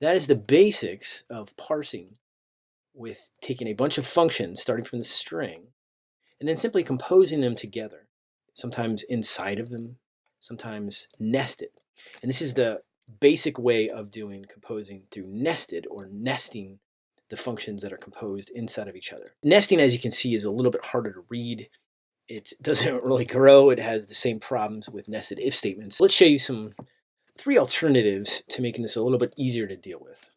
That is the basics of parsing with taking a bunch of functions starting from the string and then simply composing them together, sometimes inside of them, sometimes nested. And this is the basic way of doing composing through nested or nesting the functions that are composed inside of each other. Nesting, as you can see, is a little bit harder to read. It doesn't really grow. It has the same problems with nested if statements. Let's show you some three alternatives to making this a little bit easier to deal with.